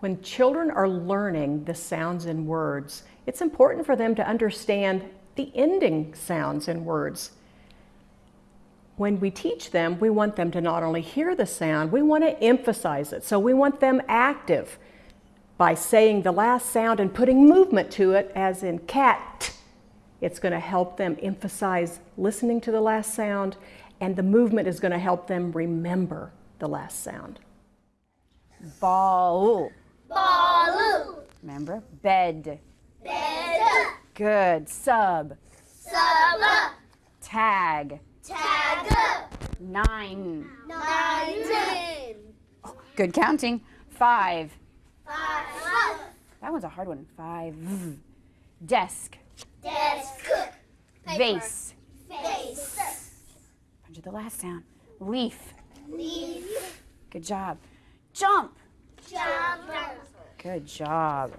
When children are learning the sounds in words, it's important for them to understand the ending sounds in words. When we teach them, we want them to not only hear the sound, we want to emphasize it. So we want them active by saying the last sound and putting movement to it, as in cat. It's going to help them emphasize listening to the last sound, and the movement is going to help them remember the last sound. Ball. Remember? Bed. Bed. Good. Sub. Sub. Tag. Tag. Nine. Nine. Good counting. Five. Five. That one's a hard one. Five. Desk. Desk. Vase. Face. Punch the last sound. Leaf. Leaf. Good job. Jump. Jump. Good job.